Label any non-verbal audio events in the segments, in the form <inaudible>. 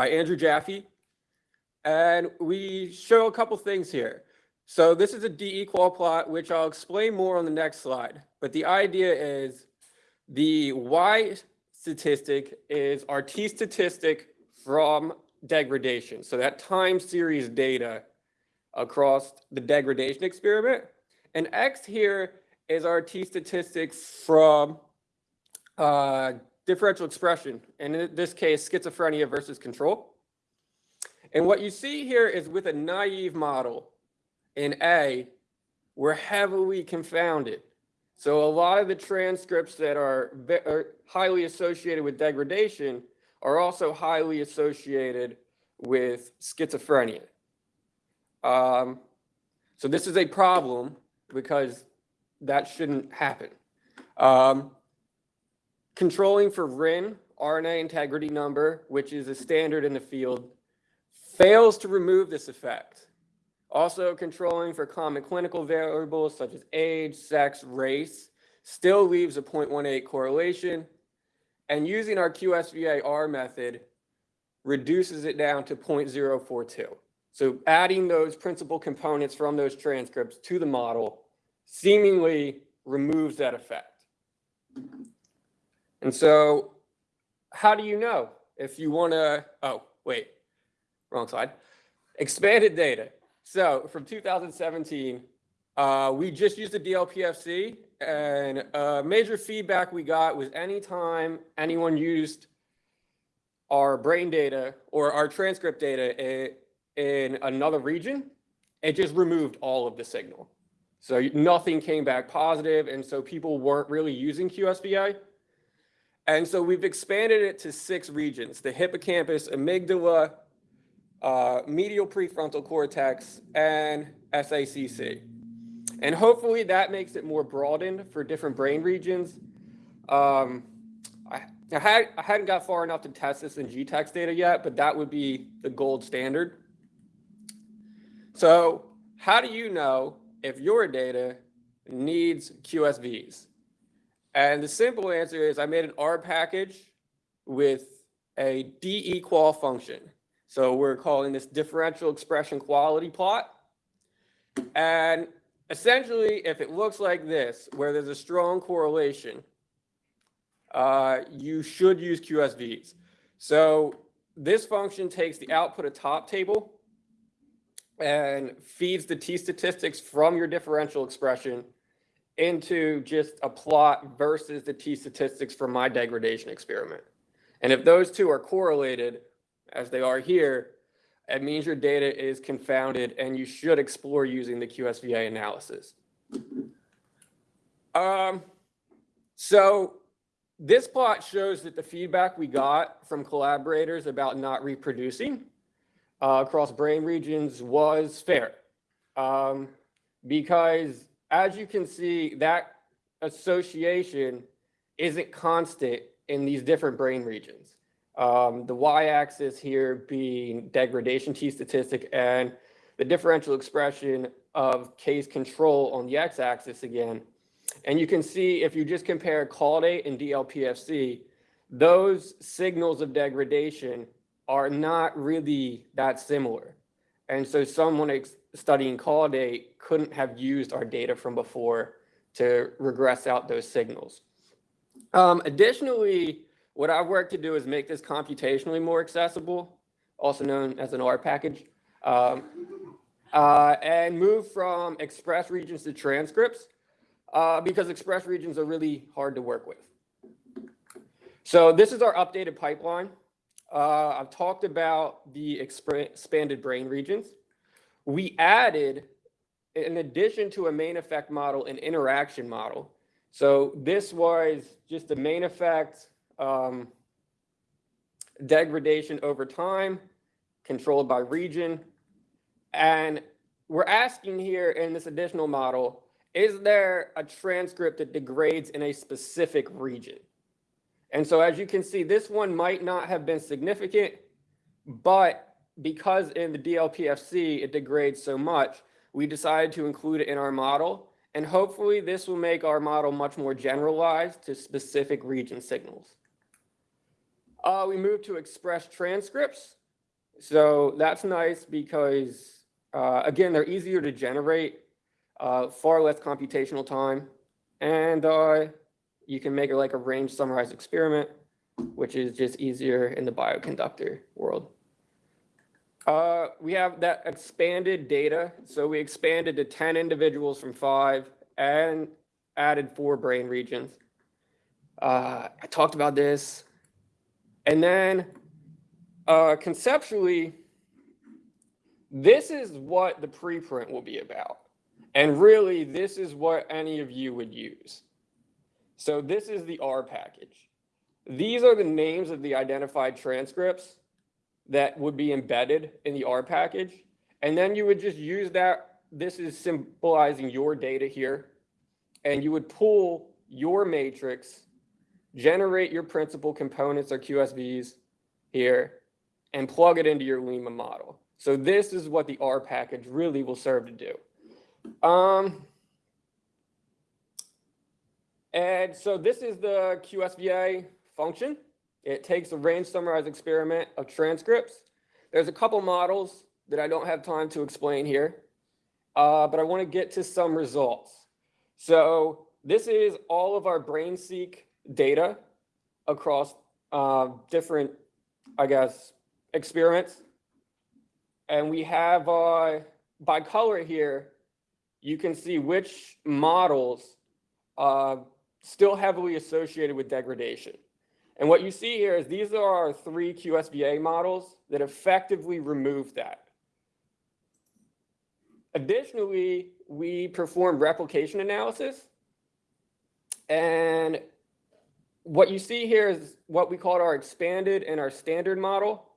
by Andrew Jaffe. And we show a couple things here. So this is a D-equal plot, which I'll explain more on the next slide. But the idea is the Y statistic is our T statistic from degradation. So that time series data across the degradation experiment. And X here is our T statistics from uh, differential expression. And in this case, schizophrenia versus control. And what you see here is with a naive model in A, we're heavily confounded. So a lot of the transcripts that are, are highly associated with degradation are also highly associated with schizophrenia. Um, so this is a problem because that shouldn't happen. Um, controlling for RIN, RNA integrity number, which is a standard in the field, fails to remove this effect. Also controlling for common clinical variables such as age, sex, race, still leaves a 0.18 correlation. And using our QSVA-R method reduces it down to 0.042. So adding those principal components from those transcripts to the model seemingly removes that effect. And so how do you know if you want to, oh, wait, wrong slide. Expanded data. So from 2017, uh, we just used the DLPFC and major feedback we got was anytime anyone used our brain data or our transcript data in another region, it just removed all of the signal. So nothing came back positive, and so people weren't really using QSVA. And so we've expanded it to six regions, the hippocampus, amygdala, uh, medial prefrontal cortex, and SACC. And hopefully that makes it more broadened for different brain regions. Um, I, I, had, I hadn't got far enough to test this in GTEx data yet, but that would be the gold standard. So how do you know if your data needs QSVs? And the simple answer is I made an R package with a DE-qual function. So we're calling this differential expression quality plot. And essentially, if it looks like this, where there's a strong correlation, uh, you should use QSVs. So this function takes the output of top table and feeds the t statistics from your differential expression into just a plot versus the t statistics from my degradation experiment. And if those two are correlated, as they are here, it means your data is confounded and you should explore using the QSVA analysis. Um, so this plot shows that the feedback we got from collaborators about not reproducing uh, across brain regions was fair. Um, because as you can see, that association isn't constant in these different brain regions. Um, the y-axis here being degradation T statistic and the differential expression of case control on the x-axis again. And you can see if you just compare caudate and DLPFC, those signals of degradation are not really that similar. And so someone studying caudate couldn't have used our data from before to regress out those signals. Um, additionally, what I've worked to do is make this computationally more accessible, also known as an R package, um, uh, and move from express regions to transcripts uh, because express regions are really hard to work with. So this is our updated pipeline. Uh, I've talked about the expanded brain regions. We added, in addition to a main effect model, an interaction model. So this was just the main effect, um, degradation over time, controlled by region. And we're asking here in this additional model, is there a transcript that degrades in a specific region? And so as you can see, this one might not have been significant, but because in the DLPFC it degrades so much, we decided to include it in our model. And hopefully this will make our model much more generalized to specific region signals. Uh, we moved to express transcripts. So that's nice because, uh, again, they're easier to generate, uh, far less computational time. And, uh, you can make it like a range summarized experiment, which is just easier in the bioconductor world. Uh, we have that expanded data. So we expanded to 10 individuals from five and added four brain regions. Uh, I talked about this. And then uh, conceptually, this is what the preprint will be about. And really, this is what any of you would use. So this is the R package. These are the names of the identified transcripts that would be embedded in the R package. And then you would just use that. This is symbolizing your data here. And you would pull your matrix, generate your principal components or QSVs here, and plug it into your limma model. So this is what the R package really will serve to do. Um, and so this is the QSVA function. It takes a range summarized experiment of transcripts. There's a couple models that I don't have time to explain here, uh, but I want to get to some results. So this is all of our BrainSeq data across uh, different, I guess, experiments. And we have uh, by color here, you can see which models uh, still heavily associated with degradation. And what you see here is these are our three QSVA models that effectively remove that. Additionally, we perform replication analysis. And what you see here is what we call our expanded and our standard model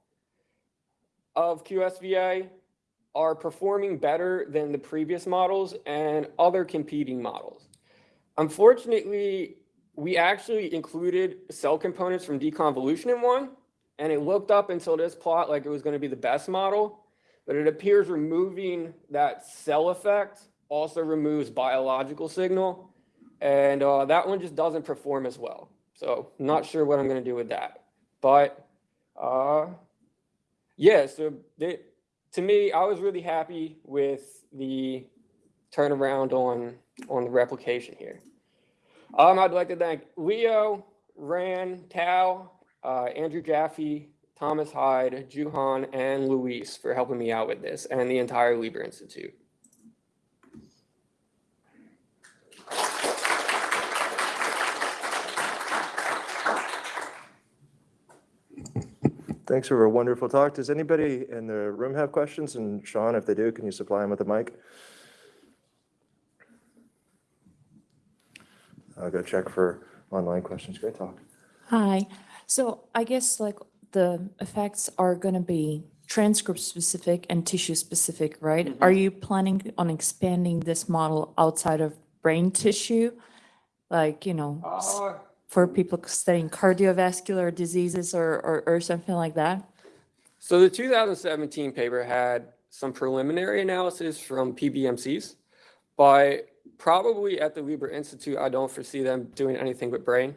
of QSVA are performing better than the previous models and other competing models. Unfortunately, we actually included cell components from deconvolution in one, and it looked up until this plot like it was going to be the best model, but it appears removing that cell effect also removes biological signal, and uh, that one just doesn't perform as well. So not sure what I'm going to do with that, but uh, yeah. So they, to me, I was really happy with the turnaround on on the replication here. Um, I'd like to thank Leo, Ran, Tao, uh, Andrew Jaffe, Thomas Hyde, Juhan, and Luis for helping me out with this, and the entire Lieber Institute. Thanks for a wonderful talk. Does anybody in the room have questions? And Sean, if they do, can you supply them with a mic? I'll go check for online questions. Great talk. Hi. So I guess like the effects are going to be transcript specific and tissue specific, right? Are you planning on expanding this model outside of brain tissue? Like, you know, Uh, for people studying cardiovascular diseases or, or, or something like that? So the 2017 paper had some preliminary analysis from PBMCs, but probably at the Lieber Institute, I don't foresee them doing anything with brain.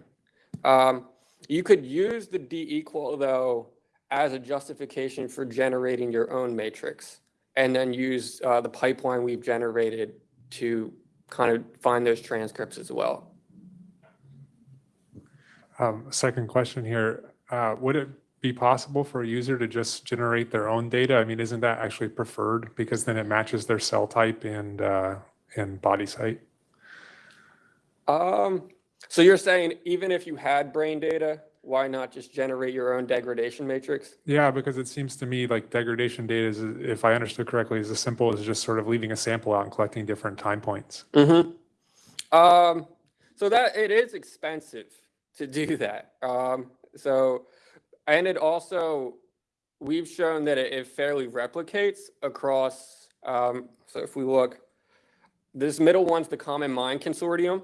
Um, you could use the D equal though as a justification for generating your own matrix and then use uh, the pipeline we've generated to kind of find those transcripts as well. Um, second question here, uh, would it be possible for a user to just generate their own data? I mean, isn't that actually preferred because then it matches their cell type and, uh, and body site? Um, so you're saying even if you had brain data, why not just generate your own degradation matrix? Yeah, because it seems to me like degradation data is, if I understood correctly, is as simple as just sort of leaving a sample out and collecting different time points. Mm-hmm. Um, so that it is expensive to do <laughs> that. Um, so, and it also, we've shown that it, it fairly replicates across, um, so if we look, this middle one's the Common Mind Consortium.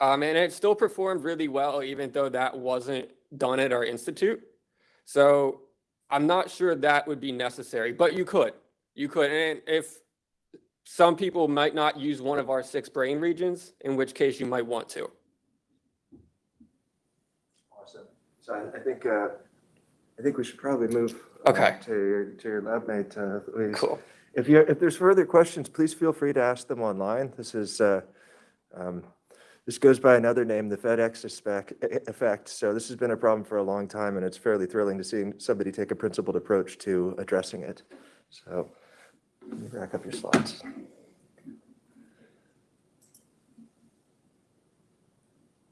Um, and it still performed really well, even though that wasn't done at our institute. So I'm not sure that would be necessary, but you could, you could. And if some people might not use one of our six brain regions, in which case you might want to. Awesome. So I, I think, uh, I think we should probably move. Okay. To your, to your lab mate, uh, Louise. Cool. If you, if there's further questions, please feel free to ask them online. This is, uh, um, this goes by another name, the FedEx effect. So this has been a problem for a long time, and it's fairly thrilling to see somebody take a principled approach to addressing it. So let me back up your slides.